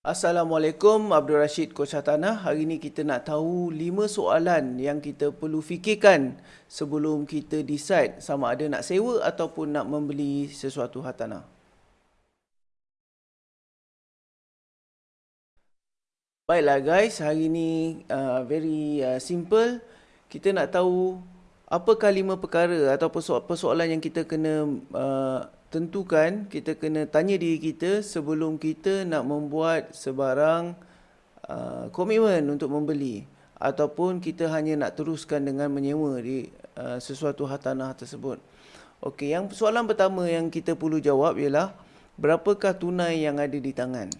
Assalamualaikum Abdul Rashid Coach Tanah. Hari ini kita nak tahu 5 soalan yang kita perlu fikirkan sebelum kita decide sama ada nak sewa ataupun nak membeli sesuatu hartanah. Baiklah guys, hari ini uh, very uh, simple. Kita nak tahu apakah lima perkara atau persoalan yang kita kena uh, tentukan kita kena tanya diri kita sebelum kita nak membuat sebarang uh, komitmen untuk membeli ataupun kita hanya nak teruskan dengan menyewa di uh, sesuatu hartanah tersebut. Okey, yang soalan pertama yang kita perlu jawab ialah berapakah tunai yang ada di tangan?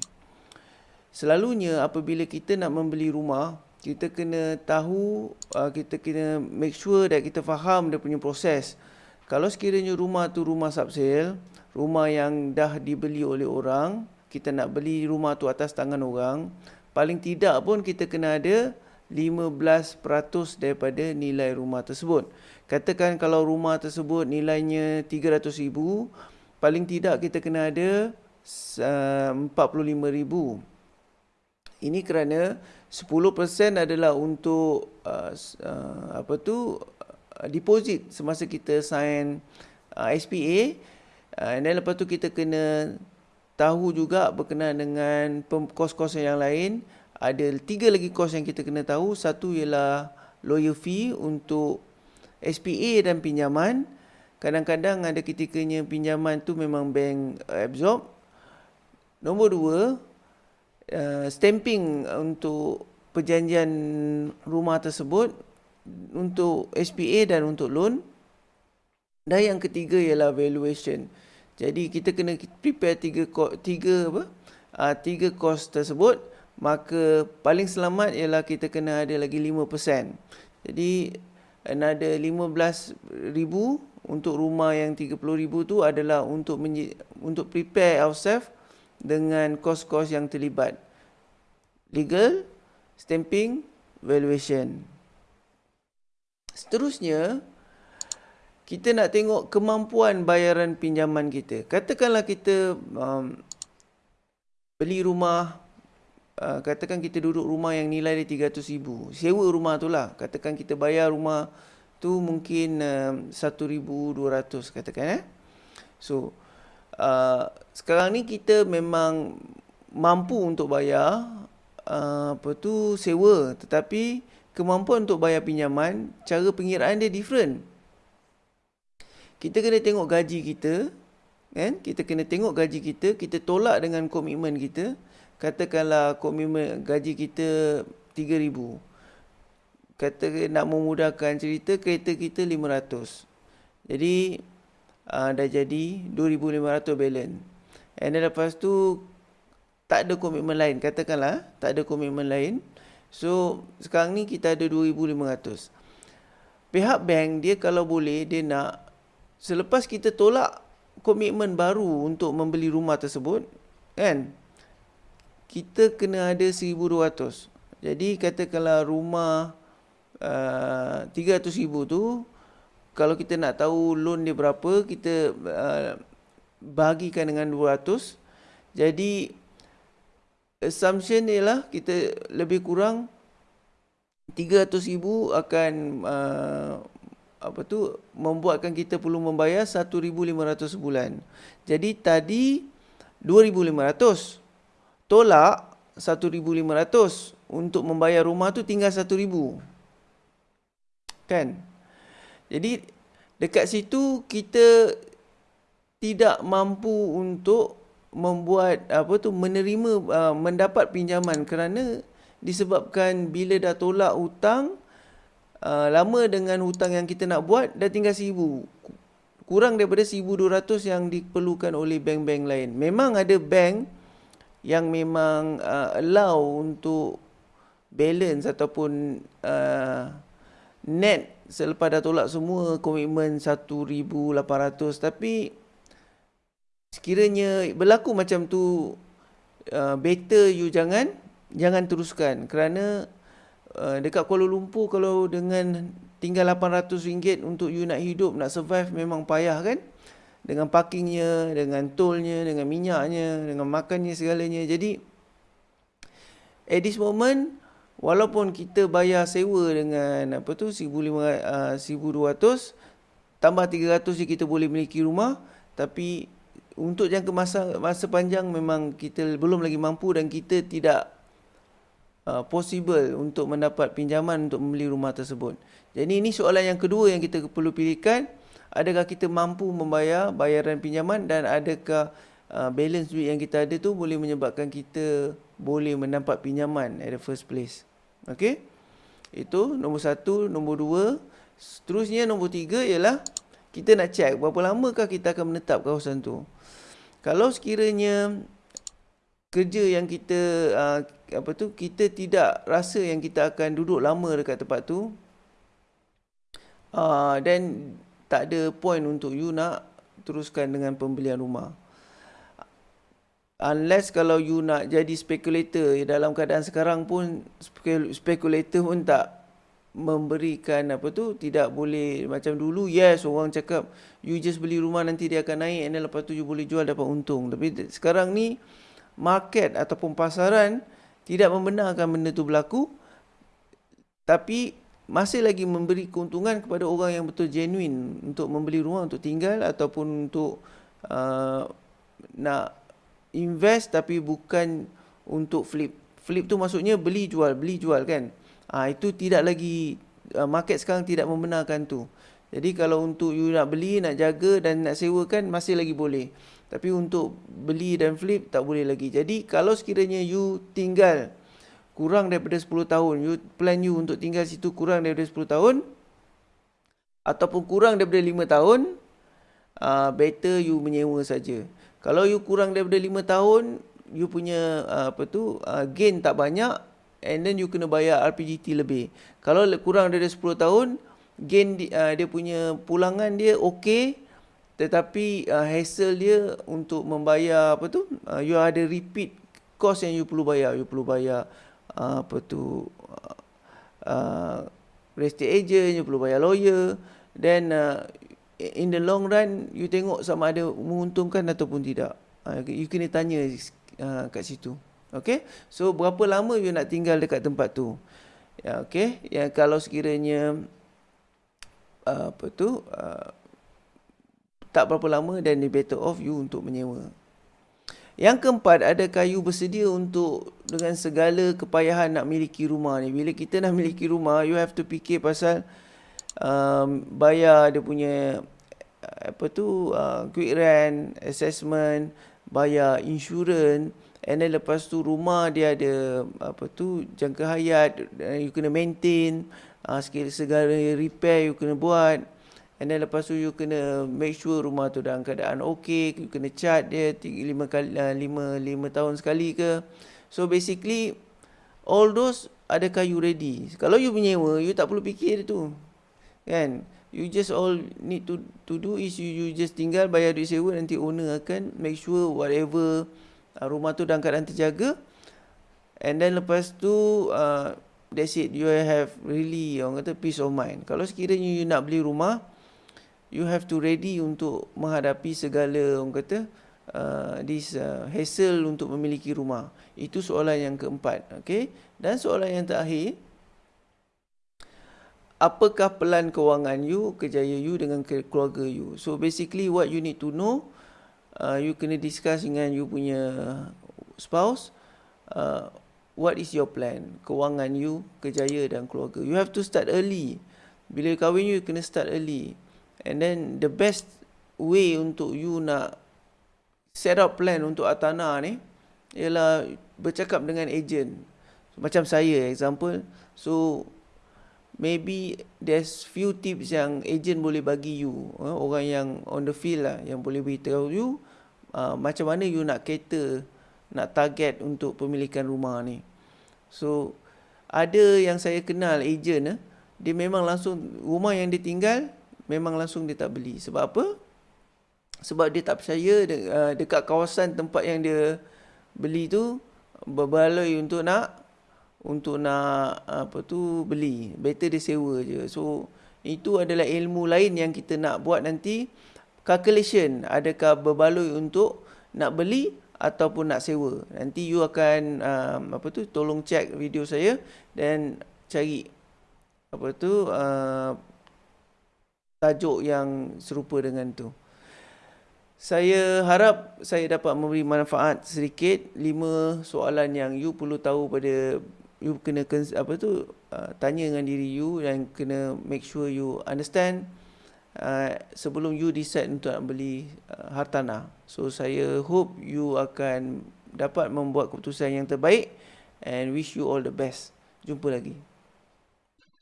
Selalunya apabila kita nak membeli rumah, kita kena tahu, uh, kita kena make sure that kita faham dia punya proses. Kalau sekiranya rumah tu rumah subsale, rumah yang dah dibeli oleh orang, kita nak beli rumah tu atas tangan orang, paling tidak pun kita kena ada 15% daripada nilai rumah tersebut. Katakan kalau rumah tersebut nilainya 300,000, paling tidak kita kena ada 45,000. Ini kerana 10% adalah untuk uh, uh, apa tu Uh, deposit semasa kita sign uh, SPA uh, dan lepas tu kita kena tahu juga berkenaan dengan kos-kos yang lain. Ada tiga lagi kos yang kita kena tahu. Satu ialah lawyer fee untuk SPA dan pinjaman. Kadang-kadang ada ketikanya pinjaman tu memang bank absorb. Nombor dua uh, stamping untuk perjanjian rumah tersebut untuk SPA dan untuk loan. Dan yang ketiga ialah valuation. Jadi kita kena prepare tiga tiga apa? Uh, tiga cost tersebut, maka paling selamat ialah kita kena ada lagi 5%. Jadi another 15,000 untuk rumah yang 30,000 tu adalah untuk untuk prepare ourselves dengan kos-kos yang terlibat. Legal, stamping, valuation. Seterusnya, kita nak tengok kemampuan bayaran pinjaman kita. Katakanlah kita um, beli rumah, uh, katakan kita duduk rumah yang nilai dia RM300,000. Sewa rumah tu lah. Katakan kita bayar rumah tu mungkin um, RM1,200 katakan eh. So, uh, sekarang ni kita memang mampu untuk bayar uh, apa tu sewa. Tetapi kemampuan untuk bayar pinjaman, cara pengiraan dia different. Kita kena tengok gaji kita, kan? Kita kena tengok gaji kita, kita tolak dengan komitmen kita. Katakanlah komitmen gaji kita 3000. Kata nak memudahkan cerita, kereta kita 500. Jadi uh, dah jadi 2500 balance. And then lepas tu tak ada komitmen lain, katakanlah tak ada komitmen lain. So sekarang ni kita ada 2500. Pihak bank dia kalau boleh dia nak selepas kita tolak komitmen baru untuk membeli rumah tersebut kan kita kena ada 1200. Jadi katakanlah rumah uh, 300,000 tu kalau kita nak tahu loan dia berapa kita uh, bahagikan dengan 200. Jadi assumption ni lah kita lebih kurang 300,000 akan uh, apa tu membuatkan kita perlu membayar 1500 sebulan. Jadi tadi 2500 tolak 1500 untuk membayar rumah tu tinggal 1000. Kan? Jadi dekat situ kita tidak mampu untuk membuat apa tu menerima uh, mendapat pinjaman kerana disebabkan bila dah tolak hutang uh, lama dengan hutang yang kita nak buat dah tinggal seribu. Kurang daripada 1200 yang diperlukan oleh bank-bank lain. Memang ada bank yang memang uh, allow untuk balance ataupun uh, net selepas dah tolak semua komitmen 1800 tapi sekiranya berlaku macam tu uh, better you jangan jangan teruskan. Kerana uh, dekat Kuala Lumpur kalau dengan tinggal RM800 untuk you nak hidup nak survive memang payah kan? Dengan parkingnya dengan tolnya dengan minyaknya dengan makannya segalanya. Jadi at this moment walaupun kita bayar sewa dengan apa tu 1500 uh, 1200 tambah 300 je kita boleh miliki rumah tapi untuk jangka masa masa panjang memang kita belum lagi mampu dan kita tidak uh, possible untuk mendapat pinjaman untuk membeli rumah tersebut. Jadi ini soalan yang kedua yang kita perlu pilihkan, adakah kita mampu membayar bayaran pinjaman dan adakah uh, balance duit yang kita ada tu boleh menyebabkan kita boleh mendapat pinjaman at the first place. Okey? Itu nombor satu, nombor dua. Seterusnya nombor tiga ialah kita nak check berapa lamakah kita akan menetap kawasan tu. Kalau sekiranya kerja yang kita uh, apa tu kita tidak rasa yang kita akan duduk lama dekat tempat tu uh, then tak ada point untuk you nak teruskan dengan pembelian rumah. Unless kalau you nak jadi spekulator dalam keadaan sekarang pun spekulator pun tak memberikan apa tu tidak boleh macam dulu yes orang cakap you just beli rumah nanti dia akan naik and then lepas tu you boleh jual dapat untung. Tapi sekarang ni market ataupun pasaran tidak membenarkan benda tu berlaku tapi masih lagi memberi keuntungan kepada orang yang betul genuine untuk membeli rumah untuk tinggal ataupun untuk uh, nak invest tapi bukan untuk flip. Flip tu maksudnya beli jual beli jual kan Ha, itu tidak lagi uh, market sekarang tidak membenarkan tu. Jadi kalau untuk you nak beli, nak jaga dan nak sewakan masih lagi boleh. Tapi untuk beli dan flip tak boleh lagi. Jadi kalau sekiranya you tinggal kurang daripada 10 tahun, you plan you untuk tinggal situ kurang daripada 10 tahun ataupun kurang daripada 5 tahun, uh, better you menyewa saja. Kalau you kurang daripada 5 tahun, you punya uh, apa tu uh, gain tak banyak, and then you kena bayar RPGT lebih. Kalau kurang dari 10 tahun, gain di, uh, dia punya pulangan dia okey tetapi uh, hassle dia untuk membayar apa tu? Uh, you ada repeat cost yang you perlu bayar. You perlu bayar uh, apa tu? Uh, uh, estate agent, you perlu bayar lawyer. Then uh, in the long run, you tengok sama ada menguntungkan ataupun tidak. Uh, you kena tanya uh, kat situ. Okay. So berapa lama you nak tinggal dekat tempat tu? Ya, okay. Ya, kalau sekiranya uh, apa tu uh, tak berapa lama dan dia better off you untuk menyewa. Yang keempat, adakah you bersedia untuk dengan segala kepayahan nak miliki rumah ni? Bila kita nak miliki rumah, you have to fikir pasal um, bayar dia punya apa tu uh, quick rent, assessment, bayar insurans, And then lepas tu rumah dia ada apa tu jangka hayat you kena maintain uh, segala repair you kena buat. And then lepas tu you kena make sure rumah tu dalam keadaan okey you kena cat dia 5 kali 5 5 tahun sekali ke. So basically all those adakah you ready? Kalau you menyewa you tak perlu fikir tu kan? You just all need to to do is you, you just tinggal bayar duit sewa nanti owner akan make sure whatever uh, rumah tu dalam keadaan terjaga and then lepas tu uh, that's it. You have really orang kata peace of mind. Kalau sekiranya you nak beli rumah you have to ready untuk menghadapi segala orang kata uh, this uh, hassle untuk memiliki rumah. Itu soalan yang keempat okay? Dan soalan yang terakhir apakah pelan kewangan you kejaya you dengan keluarga you? So basically what you need to know uh, you kena discuss dengan you punya spouse uh, what is your plan? Kewangan you kejaya dan keluarga. You have to start early. Bila kahwin you kena start early. And then the best way untuk you nak set up plan untuk atana ni ialah bercakap dengan agent. Macam saya example. So maybe there's few tips yang agent boleh bagi you uh, orang yang on the field lah yang boleh beritahu you uh, macam mana you nak cater nak target untuk pemilikan rumah ni. So ada yang saya kenal agent eh, dia memang langsung rumah yang dia tinggal memang langsung dia tak beli. Sebab apa? Sebab dia tak percaya de, uh, dekat kawasan tempat yang dia beli tu berbaloi untuk nak untuk nak apa tu beli. Better dia sewa je. So itu adalah ilmu lain yang kita nak buat nanti. Calculation. Adakah berbaloi untuk nak beli ataupun nak sewa. Nanti you akan um, apa tu tolong check video saya dan cari apa tu uh, tajuk yang serupa dengan tu. Saya harap saya dapat memberi manfaat sedikit. Lima soalan yang you perlu tahu pada you kena apa tu uh, tanya dengan diri you dan kena make sure you understand uh, sebelum you decide untuk nak beli uh, hartanah. So saya hope you akan dapat membuat keputusan yang terbaik and wish you all the best. Jumpa lagi.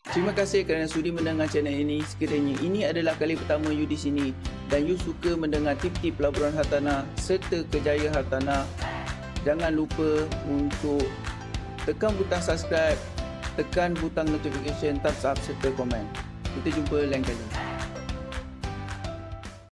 Terima kasih kerana sudi mendengar channel ini. Sekiranya ini adalah kali pertama you di sini dan you suka mendengar tip-tip pelaburan hartanah serta kejayaan hartanah, jangan lupa untuk tekan butang subscribe, tekan butang notification, thumbs up serta komen. Kita jumpa lain kali.